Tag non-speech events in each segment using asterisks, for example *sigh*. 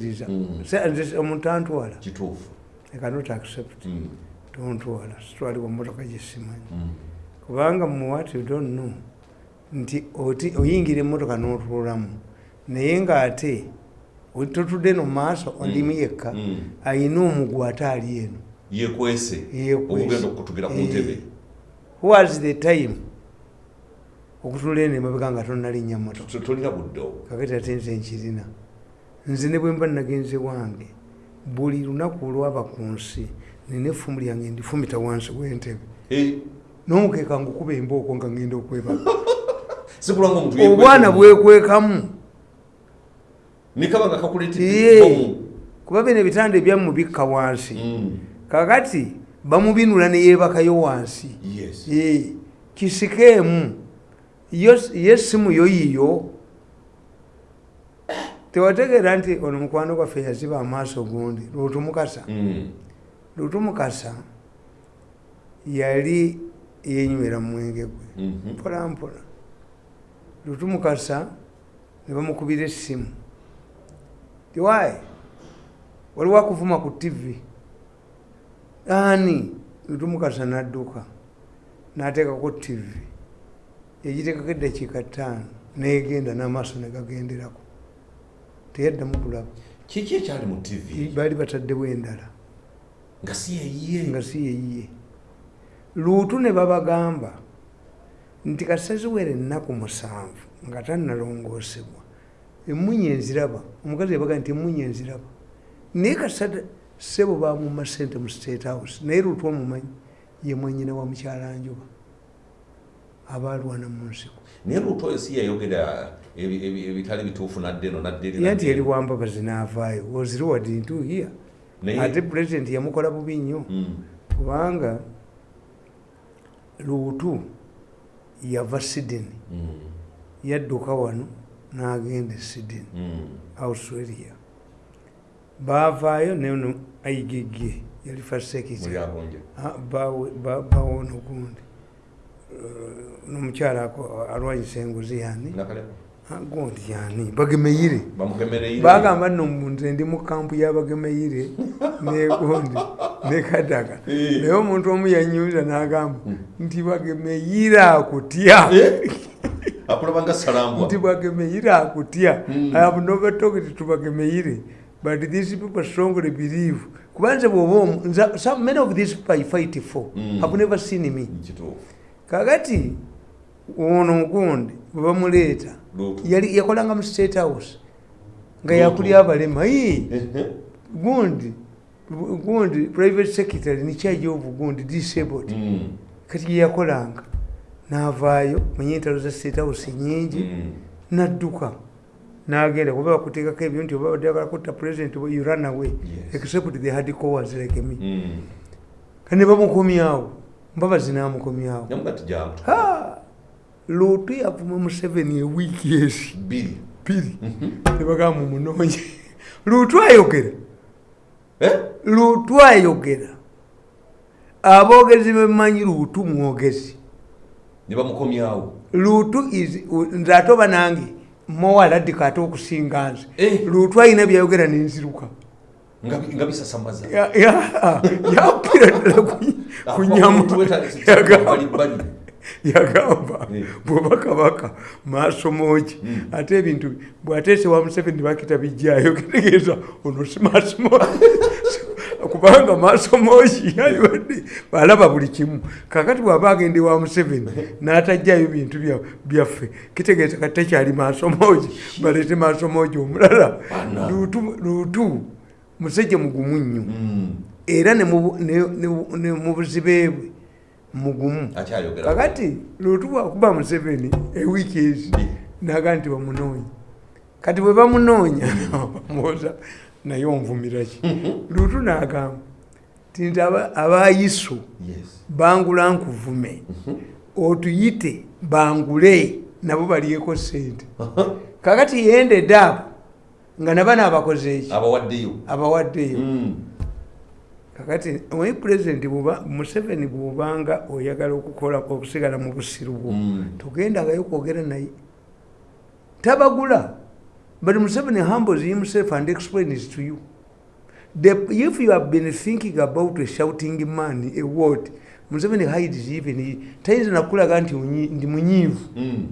sikkiriza Mm. Nze omuntu antwala. Kituufu. I cannot accept Mm. tontwala sitwalibwa motoka gyesimanyi Mm. kubanga mu what you don't know nti oti oyingira emmotoka n'otuulamu naye ng'ate totudde no maaso ondimu yekka ayina omugw ate ali eno. Yekwese Yeekwese. obugenda okutugira ku Eh. ntebe was the time okutula eno emabega nga tonalinnya motoka kakati ate nze nkirina nze ne bwe mba nagenze wange buli lunaku olwaba ku nsi nina effumu lyange ndifumita wansi w'entebe. N'omukeeka ngukuba embooko nga ngenda okwebaka *laughs* omuntu obwana bwekwekamu. Nga kuba bino ebitanda ebyamu bikka wansi. Mm. kakati bamubinula neyeebakayo wansi. Yes. Kisikeemu. Yo ye essimu yo yiyo tewategeera nti ono mukwano gwaffe yaziba amaaso gundi lutumukasa Mm. lutumukasa yali yenywera mu mwenge gwe. Mhm. mpola mpola. Lutumukasa ne bamukubira essimu. Tiwaye waliwo akuvuma ku tivi ani? Lutumukasa nadduka n'ateekako tivi yagiteekako eddakiika ttaano negenda n'amaaso ne gagenderako teyaddamu kulaba. Kiki ekyali mu tv baali bataddewo endala. Nga si yeyiye nga si yeyiye luutu ne babagamba nti kasaziwere ennaku musanvu nga tannalongoosebwa. Emunye enziraba. Omukazi yabaga nti emunye enziraba. Naye kasata sebo bamuma sente mu state house naye luutu omumanyi ye mwenyina wa mukyalanjuba abaalwana mu nsiko naye luutu oyo si yayogera ebitali bituufu nadde eno nadde eri, ye nti nadde yali eno. wambabazi n'avaayo oziriwadintuhiya Naye- ate pulezidenti yamukola bubi nnyo. Mm. kubanga luutu yava sydney. Mm. yadduka wano n'agenda e sydney Mm. australia. Baavaayo neno aigigye yali fasekita muli abonje bawona ogundi nomukyala alwanyisa enguzi yani gundi yani bagemeyire bagamba nno nze ndi mu kampu y'abagemeyire negundi nekadaga Eh. naye omuntu omu yanyuza n'agamba Mm. nti bagemeyire akutya Eh? nti bagemeyire akutya Mm. i have never talked to bagemeyire but these people strongly believe kuba nze bwoba omu- nza- some many of these people i fight for Mm. have never seen me kakati ono ogundi bwe bamuleeta luutu. yali yakolanga mu state house nga yakulya abalema. Ii gundi gundi private secretary nikyajja ovu gundi disabled. Mm. kati yeyakolanga n'avaayo manye entalo za state house nyingi Mm. nadduka nagenda kuba bakuteekako ebyo nti oba baddagala kutta president you run away. Except the hard covers like me. Mm. kane bamukomyawo mbabazi namukomyawo! Luutu yavuma museveni ewiiki ezi bbiri bbiri nebagamba mumunonye luutu ayogera. Eh? luutu ayogera. Aboogezi bemanyi luutu mwogezi. Ne bamukomyawo luutu nze ate oba nange mowaladika ate okusinga nze. Eh. luutu ayina byayogera nenziruka nga bisasamaza Ya- ya- yapira ddala ku- ku nyama *laughs* Yagamba- Eh. bwoba kabaka maaso mogi Mm. ate ebintu bwateese wa museveni bakita bijjayo kitegeeza ono si maaso mogi *laughs* kubanga maaso mogi aliwadde alaba buli kimu. Kakati bwaba agende wa museveni *laughs* n'atajjayo bintu bya- byaffe kitegeeza kati tekyali maaso mogi baleete maaso mogi omulala. Luutu musajja mugumu nnyo. Mm. era ne mu buzibe bwe mugumu. Kakati luutu bwakuba museveni ewiiki ezi naga nti bamunoonya. Kati bwe bamunoonya *laughs* bamuwoza naye onvumira ki? *laughs* Luutu nagamba ti nti aba- abayiso bangula nkuvume otuyite bangule nabo balyeko sente *laughs* kakati yendedde abo nga naba naabakoze eki? Abawaddeyo. Abawaddeyo. Mm. Kakati omanyi pulezidenti museveni bwobanga oyagala okukola okusigala mu busiru bwo. Mm. togendagayo kwogera naye. Tabagula. But museveni humbles himself and explains to you. The, if you have been thinking about a shouting man a word museveni hides even tayinza nakulaga nti ndi munyiivu. Mm.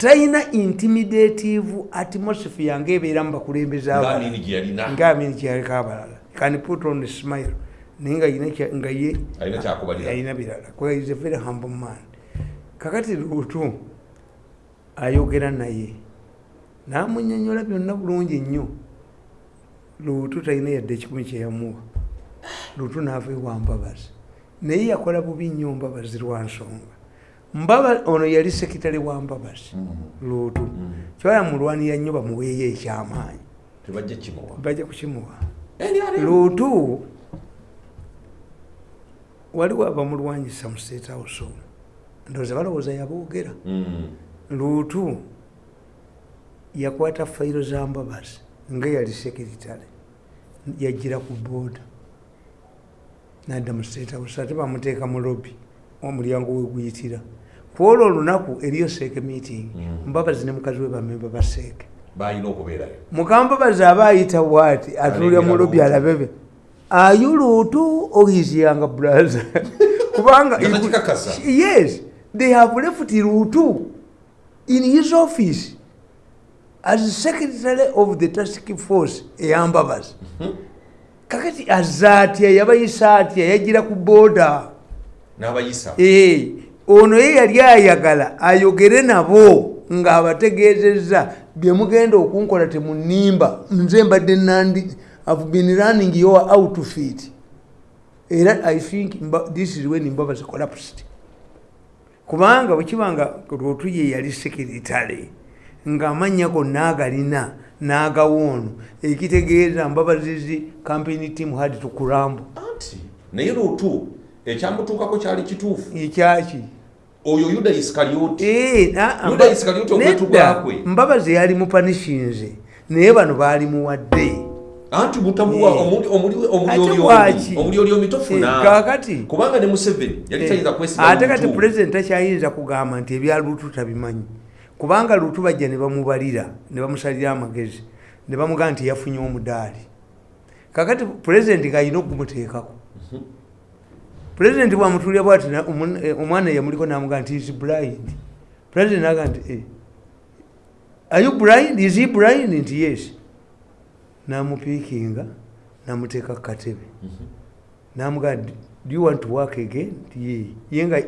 Talina intimidative atmosphere ngaebeera mu bakulembeze abalala. ngaamini gye yalina? Ngaamini kyaleka abalala. Can put on smile. Naye nga ye alina birala. Is a very humble man. Kakati luutu ayogera naye. Namunyonyola byonna bulungi nnyo luutu talina yadde ekikumi kyeyamuwa luutu naava ewambabazi. Naye yakola bubi nnyo mbabazi lwa nsonga mbaba ono yali sekitale wa mbabazi Mm. luutu Mm. kyalamulwanira nnyo bamuweeyo ekyamaanyi. Bajja kukimuwa. NRM. luutu waliwo abamulwanyisa mu state house ndowooza balowooza yaboogera. Mm. luutu yakwata fayiro za mbabazi nga yali sekiritale yagira ku booda nadda mu state house ate bamuteeka mu lobby. Omulyango weguyitira kwolwo olunaku eriyo seeke meeting. Mm. mbabazi ne mukazi we bamemba ba seeke mukambabazi aba ayita bwati atulira mu lobi alabebe ayuluutu oyiziyanga braza *laughs* kubanga yes they have left luutu in his office as secretary of the task force eyambabazi. Kakati azatya yabayisa atya yagira ku booda Eh, ono ye yali ayagala ayogere nabo ng'abategeezezza. Bye mugenda okunkola temunimba nze mbadde nandi have been running your outfit era i think this is when mbabazi collapsed. Kubanga bwekibanga lwotu ye yali sekiritale ng'amannya gonna agalina n'agawoono ekitegeeza mbabazizi campaign team had tukurambu anti naye luutu ekyamutuukako kyali kituufu? Ekyaki oyo yuda isikalyoti Eh, na- Yuda nedda, okwetuga kwe. mbabazi yali mupanishinze naye bano baali muwadde anti mutamuwa Eh. omuli- omuli- Ate omulyolyoli bwaki? omulyolyoli tofuna Eh, kaakati kubanga ne museveni yali tayinza kwesiga ate kati pulezidenti takyayinza kugamba nti ebya luutu tabimanyi kubanga luutu bajja ne bamubalira ne bamusalira amagezi ne bamugamba nti yafunye omudaali kakati pulezidenti ng'alina okumuteekako pulezidenti bwamutulira bwati eh, omwana yamuliko namugamba nti is blind? Pulezidenti naga nti eh, are you blind? Is he blind? Nti yes. Namupiikinga namuteeka ku katebe. Namugamba do you want to work again? Nti ye nga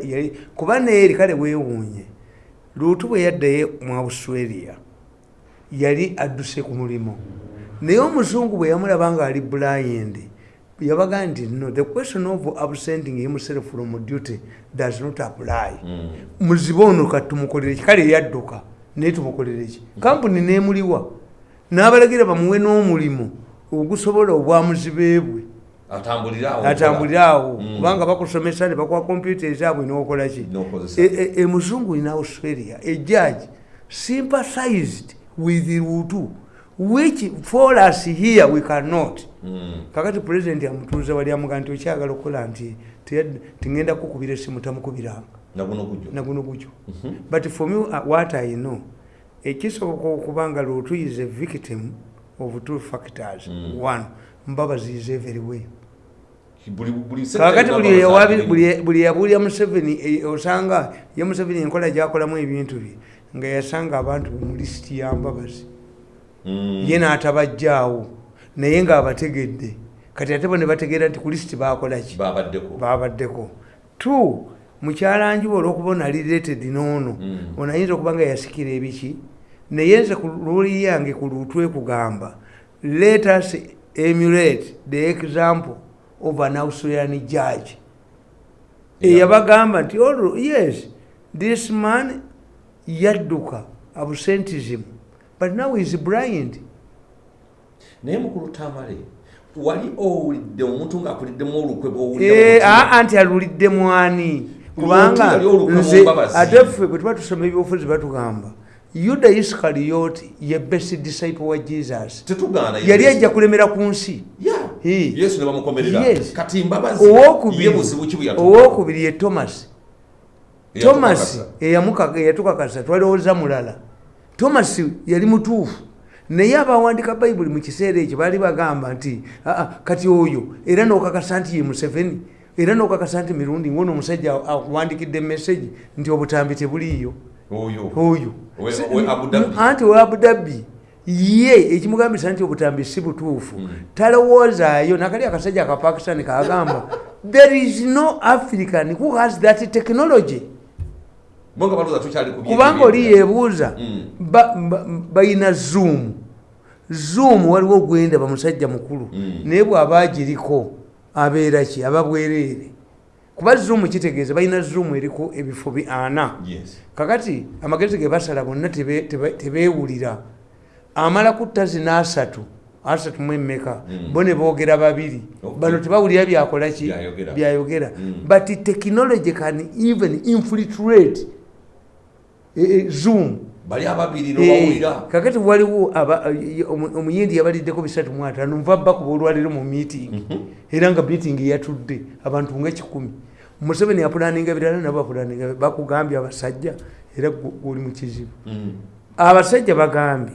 kuba neeri kale weewuunye luutu bwe yaddayo mu australia yali adduse ku mulimu. Naye omuzungu bwe yamulaba nga ali blind yabaga nti no the question of absenting himself from duty does not apply. Mm. muzibe ono kati tumukolere ki? Kale yadduka naye tumukolere ki? Kampuni neemuliwa n'abalagira bamuwe n'omulimu ogusobola obwamuzibe bwe atambulire awo. Atambulire awo. Mm. kubanga bakusomesa ne bakuwa kompyuta ezaabwe n'okola ki? N'okozesa. E- e- emuzungu in australia ejaji sympathized with lutu which for us here we cannot. Mm. kakati pulezidenti amutuuza wali amuga nti okyagala okukola nti tingenda kukubira esimu tamukubiranga. Naguno naguno gutyo but for me uh, what i know ekisoboka okuba nga lutu is a victim of two factors. Mm. one mbabazi is everywhere kakati buli yabuulya museveni eh, osanga ye museveni enkola gyakolamu ebintu bye nga yasanga abantu be mu lisiti ya mbabazi. Ye n'atabajjaawo. Naye ng'abategedde. Kati ate bo ne bategeera nti ku lisiti baakola ki? Babaddeko babaddeko two mukyalanjuba olwokuba onali related n'ono. Mm. ono ayinza okuba nga yasikira ebiki? Naye nze ku luli yange ku lutwe kugamba let us emulate the example of an australian judge. Yeah. eyabagamba nti "Oh, yes this man yadduka absentism but now is blind. Naye mukulu tamale wali owulidde omuntu ng'akuliddemu olukwe Eh, bwowulira aa nti alulidde mwani kubanga nze ate ffe bwe tuba tusoma ebyobufuzi batugamba yuda isikariyoti ye best disciple wa jesus yali ajja kulemera ku nsi. Eh. owokubiri ye thomas. Thomas eyatukakasa twalowooza mulala thomas yali mutuufu. Naye abawandika bayibuli mu kiseera ekyo baali bagamba nti "Ah, ah, kati oyo era n'okakasa nti ye museveni era n'okakasa nti mirundi ng'ono omusajja akuwandikidde emesegi nti obutambi tebuliiyo. Oyo. Anti we abudabi ye ekimugambisa nti obutambi si butuufu. Mm. talowoozaayo nakali akasajja akapakistani kagamba there is no african who has that technology bo nga balooza tukyali ku bye- kubanga oli yeebuuza Mm. ba- ba- balina zoom zoom waliwo gwenda bamusajja mukulu Mm. naye bw'aba agiriko abeera ki aba bwereere kuba zoom kitegeeza balina zoom eriko ebifo bi ana Yes. kakati amagezi ge basala bonna tebe- tebe- tebeewulira amala kutta zina asatu asatu mu emmeka Mm. bo ne boogera babiri Okay. bano tebawulira byakola ki Byayogera. Mm. but technology can even infiltrate zoom bali ababiri Eh, nobawulira kakati waliwo omuyindi yabaliddeko bisatu mu ataano nva bakuba olwaliro mu meeting Mhm. era nga meeting yatudde abantu nga kikumi museveni yapulaninga birala nabo bapulaninga bakugambye abasajja era oli mu kizibu Mm. abasajja bagambye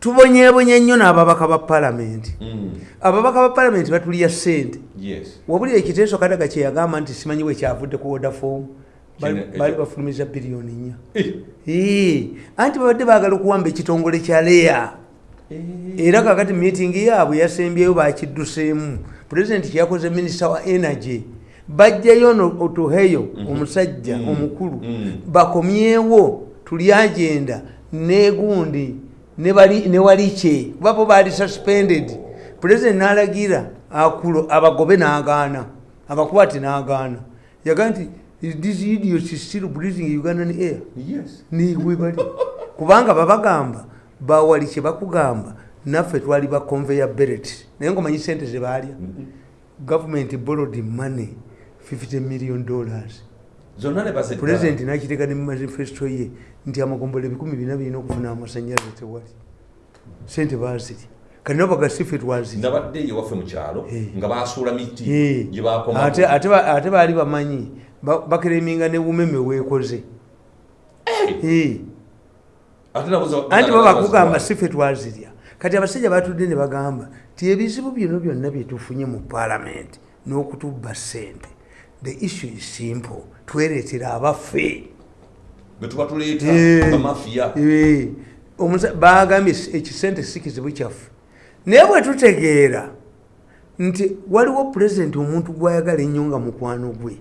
tubonyebonye nnyo n'ababaka ba palamenti Mm. ababaka ba palamenti batulya ssente Yes. wabuli ekiteeso kadaga kyeyagamba nti simanyi we kyavudde ku odafomu Kine- baali bafulumiza biliyoni nnya. Eh. Anti babadde baagala okuwamba ekitongole kya leya. Era kakati meeting yaabwe yasembyeyo bakidduseemu. Pulezidenti kyakoze minisita wa energy. Bajjayo no- otuheyo omusajja Mhm. omukulu Mm. bakomyewo tuli agenda negundi ne bali- ne walikye kuba bo baali suspended. Pulezidenti n'alagira akulo abagobe n'agaana abakwati n'agaana. Yaga nti this idiot is still breathing ugandan air? Yes. niwe bali. Kubanga babagamba bawali kye bakugamba naffe twali ba conveyor belt. Naye ngaomanyi sente zebalya Mhm. government borrowed money 50 million dollars. Pulezidenti nakiteeka ne mu manifesto ye nti amagombolo ebikumi bina birina okufuna amasanyalaze tewali. Sente baziri kati nabo bagasife twaziri nabadde ewaffe mu kyalo Eh. nga basuula miti Eh. gye bakoma ate ate ba- ate baali bamanyi ba- bakereminga ne wumeme weekoze. Eh. anti baba bakugamba sife twazirya kati abasajja batudde ne bagamba ti ebizibu byonna byonna byetufunye mu paalamenti n'okutubba ssente the issue is simple. Twereetera abaffe. Betuba tuleeta bamafiya Eh, omusa- bagambye ekisente si kizibu kyaffe naye bwe tutegeera nti waliwo pulezidenti omuntu gwayagala ennyo nga mukwano gwe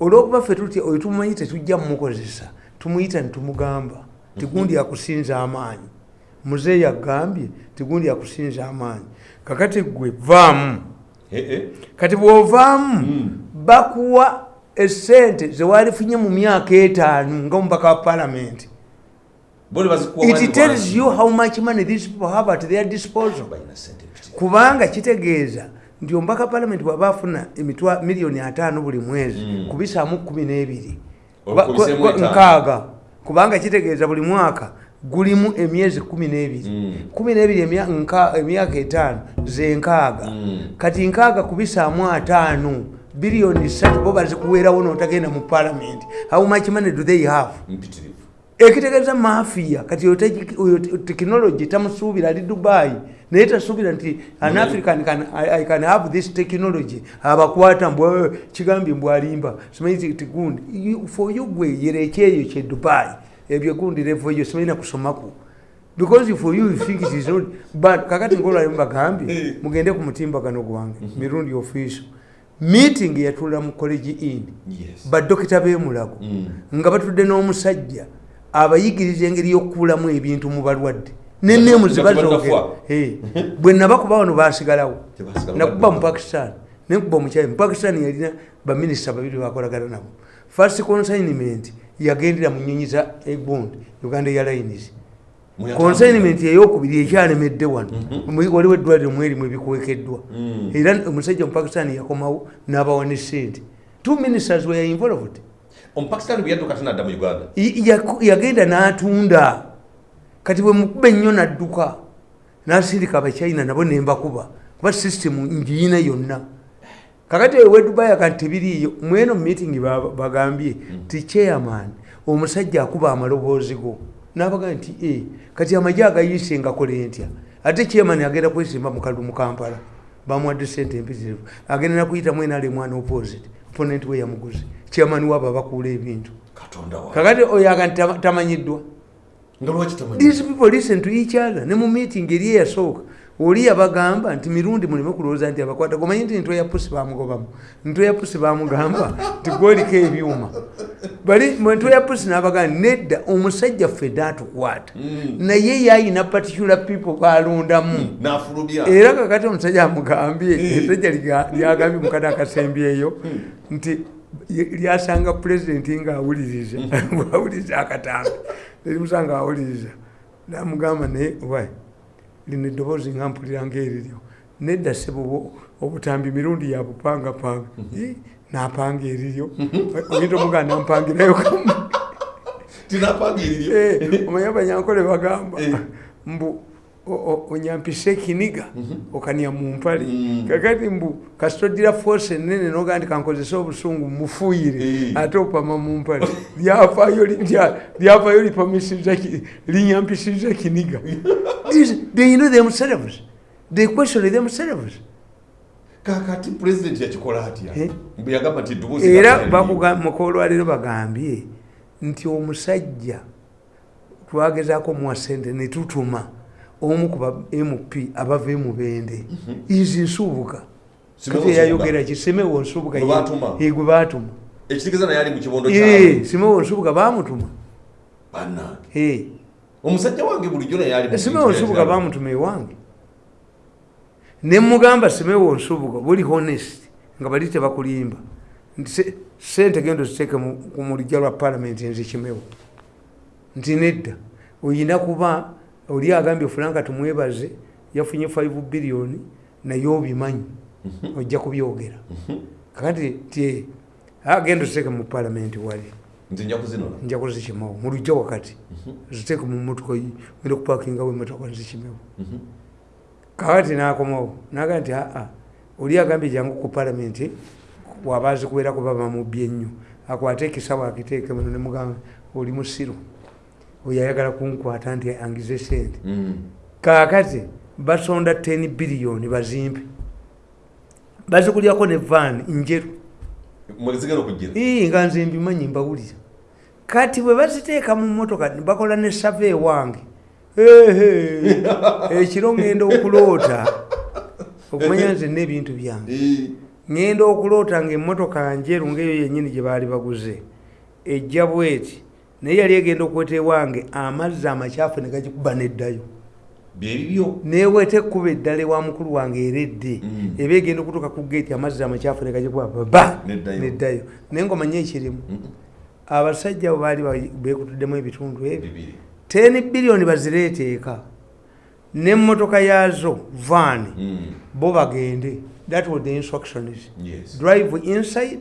olwokuba ffe tutya oyo tumumanyi tetujja mumukozesa tumuyita netumugamba tigundi akusinza amaanyi muzeeyi agambye tigundi akusinza amaanyi kakati gwe vaamu Eh, eh. kati bw'ovaamu Mm. bakuwa esente zewalifunye mu myaka etaano nga omubaka wa paalamenti bazikuwa it tells you how much money these people have at their disposal. Kubanga kitegeeza nti omubaka palamenti bwaba afuna emitwa miliyoni ataano buli mwezi Mm. kubisaamu kumi n'ebiri. Nkaaga. Kubanga kitegeeza buli mwaka gulimu emyezi kumi n'ebiri. Mm. kumi n'ebiri emyaka etaano zenkaaga. Mm. kati nkaaga kubisaamu ataano biliyoni satu bo bazikuweerawo n'otagenda mu palamenti how much money do they have ekitegeeza mafiya kati oyo tekinologi tamusuubira ali dubai naye tasuubira nti an Munene. african can, I, i can have this technology. Abakwata mbw kigambye mbwalimba simanyi ti- ti gundi. You- for you gwe yereka eyo kye dubai. Ebyo gundi levo eyo simanyina kusomaku because for you you think it is not but kakati ngolwali mubagambye Eh. mugende ku mutimbagano gwange mirundi official meeting yatula mu college in. Yes. badokita b'emulago Mm. nga batudde n'omusajja abayigiriza engeri y'okukulamu ebintu mu balwadde. Neneemu zibazooge tebannafwa. bwe nabakuba wano basigalawo nakuba mu pakistan. Nenkuba omukyali mu pakistan yalina baminisita babiri bakolagana nabo. First consignment yagendera mu nyonyi za egbond uganda airlines. Consignment eyokubiri ekyalemedde wano. Mhm. waliwo eddwaliro mwerimu ebikwekeddwa. Mm. era omusajja mu pakistan yakomawo n'abawa ne sente two ministers were involved omupakisitaani bwe yadduka ate n'adda mu uganda yagenda n'atunda. Kati bwe mukuba ennyo n'adduka n'asindika abachina nabo nembakuba kuba sisitemu ngiina yonna. Kakati ewedubayi akati tebiriiyo mweno ba- bagambye ti chairman omusajja akuba amaloboozi go. Nabaga nti e kati amagye agayise ngakole ntya ate chairman agenda kwesimba mukalu mu kampala. Bamuwadde sente empitirivu. Agenda nakuyita mwena ali mwana opposite opponent we yamuguze chairman wabo abakuula ebintu. Katonda wa kakati oyo aga nti tama- tamanyiddwa. Nga lwaki tamanyi these people listen to each other. Ne mu meeting eri eyasooka oli yabagamba nti mirundi muleme kulowooza nti abakwata gomanyi nti ntwe ya pusi bamugobamu? Ntwe ya pusi bamugamba nti gwoliko ebyuma? Bali ntwe ya pusi nabagamba nedda omusajja ffe atukwata naye yayina particular people balondamu nafulubya. Era kakati omusajja amugambye esajja liga- lyagambye mukati akasembyeyo nti lyasanga pulezidenti ngaawuliriza *laughs* bwawuliriza akatambi. Nerimusanga awuliriza namugamba naye wa lino eddoboozi nga mpulira ngaeriryo nedda sebo obutambi mirundi yabupangapanga Ih, napanga eriryo. Oyinza omuganda nampangirayo kamu. Eh, omanyi abanyankole bagamba. Eh. mbu o- o- onyampisa ekiniga okania mu mpale Mm. kakati mbu kasitodira force enene noga nti kankozesa obusungu mufuuyire Eh. ate opama mu mpale lyafaayo linyampisiza kiniga. *laughs* They know themselves they question themselves kakati pulezidenti yakikola atya? Eh? bwe yagamba nti era mukolwaliro bagambye nti omusajja twagezaako muwa sente netutuma omu ku ba mp abava emubende izi nsubuga. Simewo kati Nsubuga. yayogera ki simewo nsubuga Gwe baatuma? simewo nsubuga bamutuma omusajja wange bulijjo naye ali mu simewo bintu nsubuga ebirala. bamutuma ewange. Nemugamba simewo nsubuga buli honest nga bali tebakulimba. Sente gendo ziteeke mu- ku mulijja lwa palamenti nzikimewo nti nedda oyina kuba oli agambye fulanka tumwebaze yafunye 5 biliyoni naye obimanyi ojja kubyogera. Kakati ti agenda ziteeke mu palamenti wali. Nja nja kuzikimawo mu lujja wakati ziteeke mu motoka genda kupakingawo emotoka nzikimewo kakati nakomawo naga nti aa oli agambye jangu ku palamenti waba azikubeerako baba mubye nnyo akwate ekisawo akiteeke muno nemugamba oli musiru oyo ayagala kunkwata nti angize sente. Mm. kakati basonda 10 biliyoni bazimpe. Bazikulyako ne vaani njeru nga nze mbimanyi mbawulira. Kati bwe baziteeka mu motoka bakola ne save ewange *laughs* ekiro ngenda okuloota. Okumanya nze n'ebintu byange. Ngenda okuloota ngaemmotoka njeru ngaeyo yennyini gye baali baguze. Ejja bweti naye yali egenda okweta ewange amazzi amakyafu ne gagikuba neddayo. Byebibyo neweta ekkuba eddala ewa mukulu wange eredde Mm. eba egenda okutuuka ku geeti amazzi amakyafu ne gagikuba baba! Neddayo. naye ngomanye ekirimu abasajja abo baali ba- beekutuddemu ebitundu ebyo. 10 biliyoni bazireeteeka. Nemmotoka yaazo vaani Mm. bo bagende. That was the instructions. Drive inside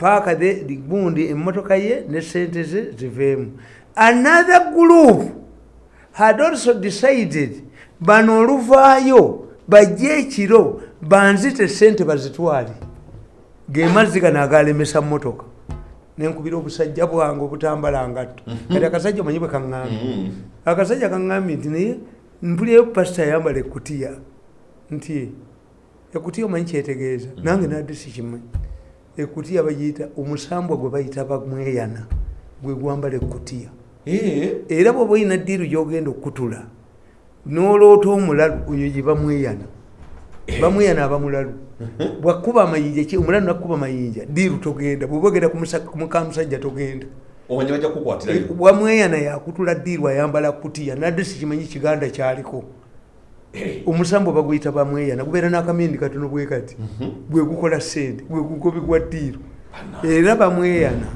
paaka the gundi emmotoka ye ne sente ze ziveemu. Another group had also decided bano oluvaayo bajje ekiro banzite sente bazitwale. Gemazzi gano agalemesa motoka nenkubira obusajja bwange obutambala ngatto kati akasajja omanyi bwe kaŋŋambye. Mm. akasajja kaŋŋambye nti naye mpulirayo pasita ayambala ekutiya nti ekutiya omanyi kyetegeeza. Nange nadde sikimanyi ekutiya bagiyita omusambwa gwe bayita bamweyana gwe gwambala ekutiya Eh, era bwoba olina ddiiru gyogenda okutula noloota omulalu oyo gye bamweyana. Bamweyana abamulalu. Bwakuba amayinja ki- omulalu nakuba mayinja ddiiru togenda bwoba ogenda ku musa- ku mukamusajja togenda. Kukwatirayo wamweyana yakutula ddiiru ayambala kutiya nadde sikimanyi kiganda kyaliko *clears throat* omusambo baguyita bamweyana gubeera n'akamindi katono bwe kati. Bwe gukola sente bwe gugobigwa ddiiru era bamweyana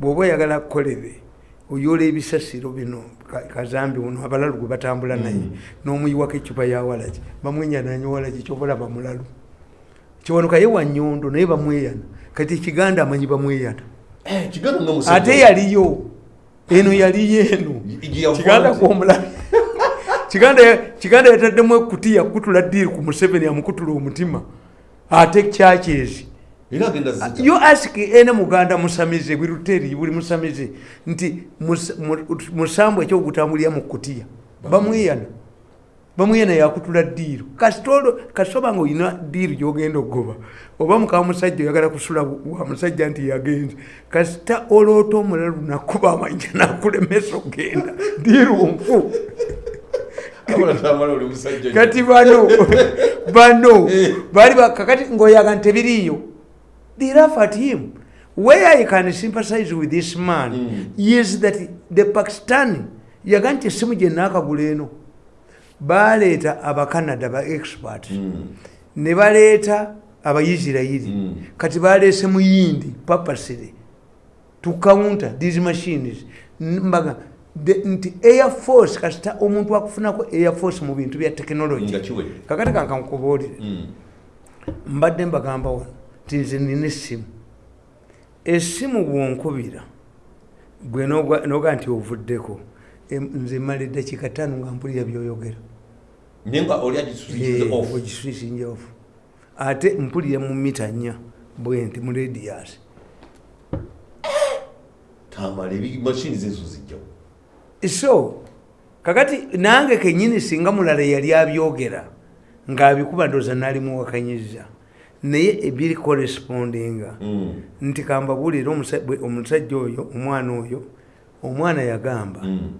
bw'oba oyagala kukolere oyola ebisasiro bino ka- kazambi uno abalalu gwe batambula naye n'omuyiwako ecupa ya walaki bamwenyana walaki kyobalaba mulalu kiwanuka ye wa nyondo naye bamweyana kati ekiganda amanyi bamweyana. Eh, ate yaliyo eno yaliyo eno. Kiganda kwomulabi kiganda yataddemu ekutiya kutula ddiiri ku museveni amukutula omutima ate kyakyezi era agenda zita yo ask ene muganda musamize bwiruteri buli musamize nti mus- mu- musambu ekyokutambulira mu kutiya bamweyana. Bamweyana yakutula diiru kasitolo kasoba nga olina diiru gyogenda okugoba oba mukaba musajja oyagala kusula wa musajja nti yagenze kasita oloota omulalu nakuba amanja nakulemesa okgenda diiru nfu kati bano *laughs* bano bali ba- kakati ngaoyaga nti tebiriiyo they laugh at him where i can sympathize with this man Mm. is that the pakistani yaga nti essimu gye naakagula eno baleeta abacanada ba expert Mm. ne baleeta abaisirairi Mm. kati baleese muyindi papasire to counter these machines mbaga nti air force kasita omuntu akufunako air force mu bintu bya tekinologi kakati kankankubuulire Mm. mbadde mbagamba wano nti nze nina essimu. Essimu bwonkubira gwe noga nti ovuddeko nze mala eddakiika ttaano nga mpulira byoyogera. Naye nga oli agisusikize off? ogiswisinja ofu ate mpulira mu mita nnya bwe nti mu radius tamala mashini zezo zijjawo so kakati nange kenyini singa mulala yali abyogera ng'abikuba ndooza nalimuwakanyiza naye ebiri correspondinga Mm. nti bwe- omusajja oyo omwana oyo omwana yagamba Mm.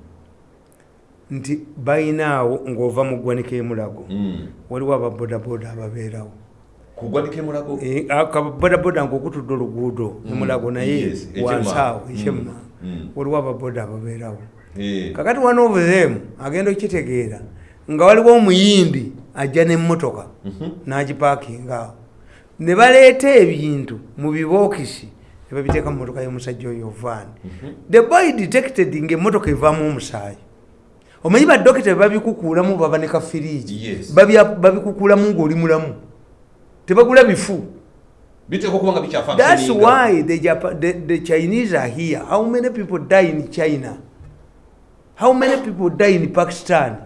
nti bayinaawo ng'ova mu ggwanika emulago Mm. waliwo ababodaboda ababeerawo emulago Eh, ngaokutudde oluguudo emulago naye Yes, ekyema. wansaawo Mm. ekyemma Mm. waliwo ababoda ababeerawo. Kakati one of them agenda okitegeera nga waliwo omuyindi ajja nemmotoka Mhm. n'agipaakinga awo. Ne baleeta ebintu mu bibookisi ne babiteeka mu motoka y'omusajja oyo vaani Mhm. the boy detected ngaemmotoka evaamu omusaayi. Omanyi badokita bebabikukuulamu baba ne kafiriigi Yes. Babikukuulamu ng'oli mulamu? Tebagula bifu? Thats why the, Japa, the, the chinese are here. How many people die in china how many people die in pakistan?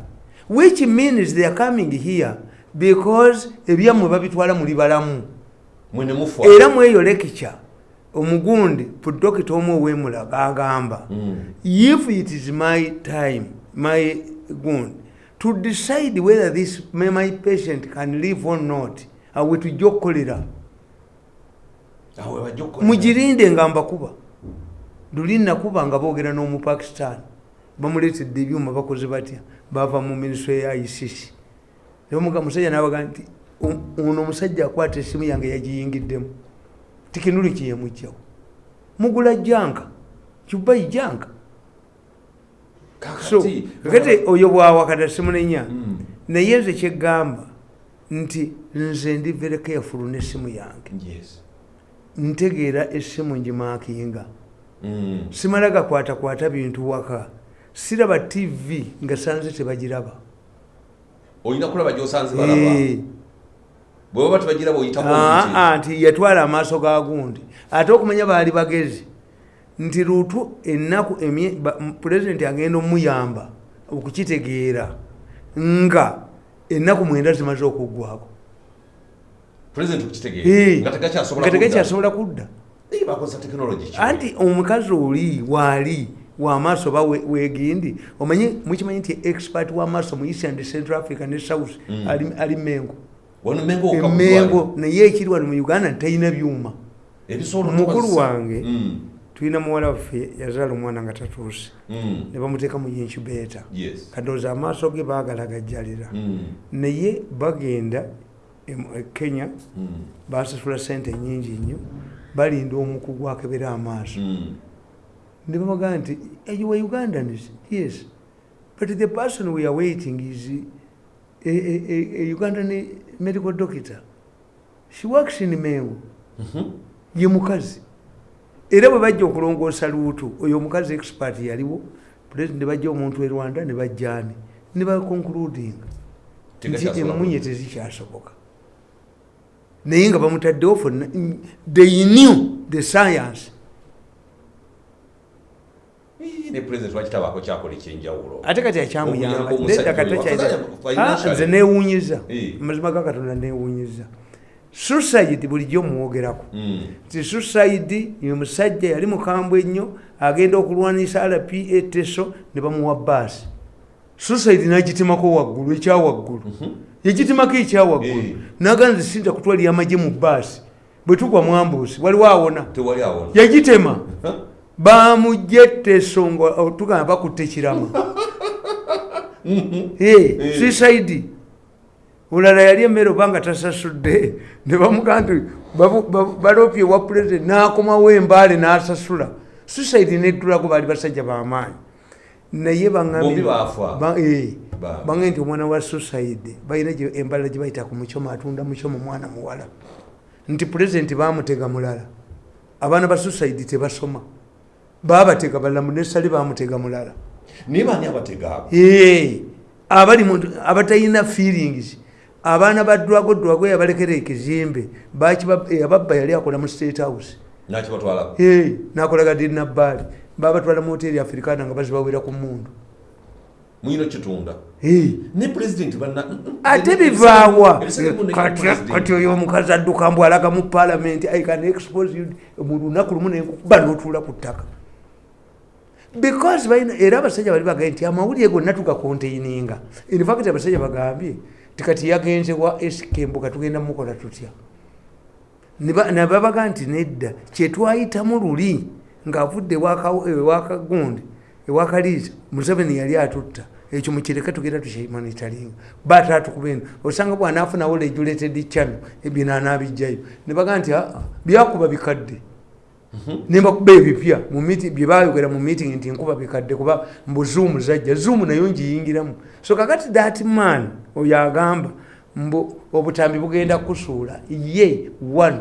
Which means they are coming here because ebyammwe babitwala muli balamu era mweyo lekica omugundi pudokita omu owemulaga agamba Mm. if it is my time my gund to decide whether this my patient can live or not awe tujja okukolera. Mugirinde nga mbakuba luli nakuba nga boogera n'omupakistan bamuleetedde ebyuma bakoze batya? Bava mu minisitule ya icc musajja nabaga nti "O- ono omusajja akwata esimu yange yagiyingiddemu. Tikinuli kyeyemugjawo mugula janka kibayi janka so kakati. oyo bwawakata simunenya Mm. naye nze kyeggamba nti nze ndi very careful n'essimu yange. Ntegeera essimu ngimakinga. Mm. simala gakwatakwata bintu waka siraba tv nga sanze tebagiraba. Olina kulaba gyosanze balaba? Eh, bwe baba tebagiraba oyitako ah, ah, nti yatwala amaaso ga gundi. Ate okumanya baali bagezi nti lutu ennaku pulezidenti agenda omuyamba okukitegeera nga ennaku mwenda zimaze okuggwako. Eh, nga tegakyasobola kudda. anti omukazi oli waali wamaaso ba we- wegindi omanyi mukimanyi nti expert wamaaso mu east and central africa ne south Mm. ali, mengo mengo emengo naye ekiri wano mu uganda ntalina byuma mukulu wange Mm. tulina muwala waffe yazaala omwana nga tatuuse Mm. ne bamuteeka mu incubator Yes. kadooza amaaso ge baagala gajjalira naye bagenda em- e kenya basasula sente nyingi nnyo balinda omukugu akebera amaaso. Ne bamagamba nti "Eh, you were ugandans yes. But the person we are waiting is a, a, a, a ugandan medical doctor. She works in mengo. Mhm. ye mukazi. Era bwe bajja okulongoosa luutu oyo omukazi expert yaliwo pulezidenti ne bajja omuntu e rwanda ne bajjaani ne baconcludinga nti emunye tezikyasoboka. Naye nga bamutaddewo fonna they knew the science Eh, ne pulezidenti wakitabaako kyakola ekyenjawulo ate kati Okuyamba akyamuyamba omusajja Ddedda kati oyo. takyayina- Financially. Ah, nze neewuunyiza Eh. mazima ga katonda neewuunyiza suicide bulijjo muwogerako Mm. nti suicide ye musajja yali mukambwe ennyo agenda okulwanisa rpa teso ne bamuwa baasi suicide nagitemako waggulu ekyawaggulu. Yagitemako ekyawaggulu. Eh. naga nze sinza kutwalira amagye mu baasi bwe tugwa mwambuusi waliwo awona? Yagitema bamugye teso nga tugamba bakutte kirama *laughs* Eh, suicide. Olala yali emmere obanga tasasudde ne bamugaa nti balopye wa pulezidenti n'akomawo embaale n'asasula. Suicide neddulako baali basajja bamaanyi naye Bombi baafa. Ba- bange nti omwana wa suicide balina embala gye bayita ku mukyoma atunda mukyoma mwana muwala. Nti pulezidenti bamutega mulala. Abaana ba suicide tebasoma babatega balala munesale bamutega mulala. Naye baani abategaabo abali abatalina feelings abaana ba dwago dwago yabalekera ekizimbe ababba yali akola mu state house. Nakibatwalako Ee, nakolaga dinabbaali babatwala mu hoteri africana nga bazibawera ku mundu muyina kitunda? Pulezidenti banna ate bivaawa. Kati- oyo omukazi adduka mbw alaga mu palamenti i can expose you. Mu lunaku lumu nenkukuba notuula ku ttaka because era abasajja bali bagambye nti amawulire gonna tugakonteininga infact abasajja bagambye tikati yagenze wa esikembuka tugenda mukola tutya? Nebabaga nti nedda kyetwayitamu luli ngaavudde ewaka- ewakagundi ewakaliisa museveni yali atutta. Ekyo mukireke tugenda tukyemanitalinga batatukubeno osanga bwanaafunawo regulated channel ebyo anaabijjayo nebaga nti aa byakuba bikadde nembakuba ebipya mu meeting- bye bayogera mu meeting nti nkuba bikadde kuba mbu zoom zajja zoom nayo ngiyingiramu so kakati that man oyo agamba mbu obutambi bugenda kusuula ye one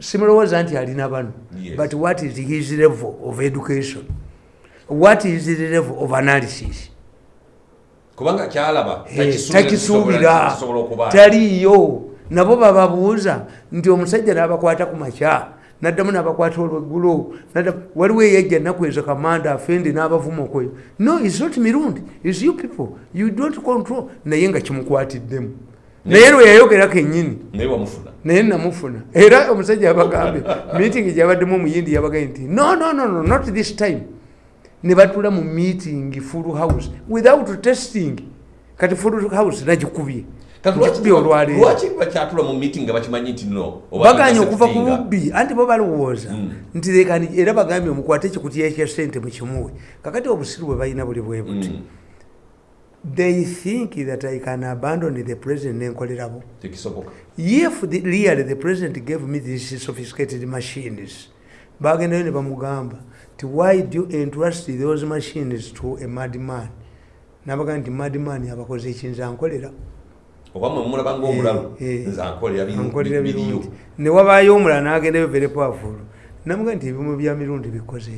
simulowooza nti alina bano Yes. but what is his level of education? What is his level of analysis? Kubanga kyalaba Eh, takisuubira kisobola okuba taliyo nabo bababuuza nti omusajja n'abakwata ku makya naddamu n'abakwata olweggulo waliwo eyajja nnaku ezo kamanda afende n'abavuma okweyo no is not mirundi is you people. You don't control. Naye nga kimukwatiddemu. Naye lwe yayogera kennyini naye namufuna. Era omusajja yabagambye meeting gyabaddemu omuyindi yabagambye nti no no no no not this time. Ne batula mu meeting full house without testing. Kati full house nagikubye Ngikubye olwaleero. lwaki bakyatula mu meeting nga bakimanyi nti no oba baganye okuva ku bubbi anti bo balowooza. Mm. nti lekani era bagambye mukwate ekikutiya ekya sente mukimuwe kakati obusiru bwe balina buli bwe buti. Mm, they think that i can abandon the president nenkolerabo if the, really the president gave me these sophisticated machines bagendayo ne bamugamba ti why do you entrust those machines to a madman? Nabaga nti madman abakoze ekinza nkolera oba mwe mulaba ngaomulalu Eh, eh. nze ankolera biriyo newabaayo omulala nagendayo very powerful namuga nti ebimu bya mirundi bikoze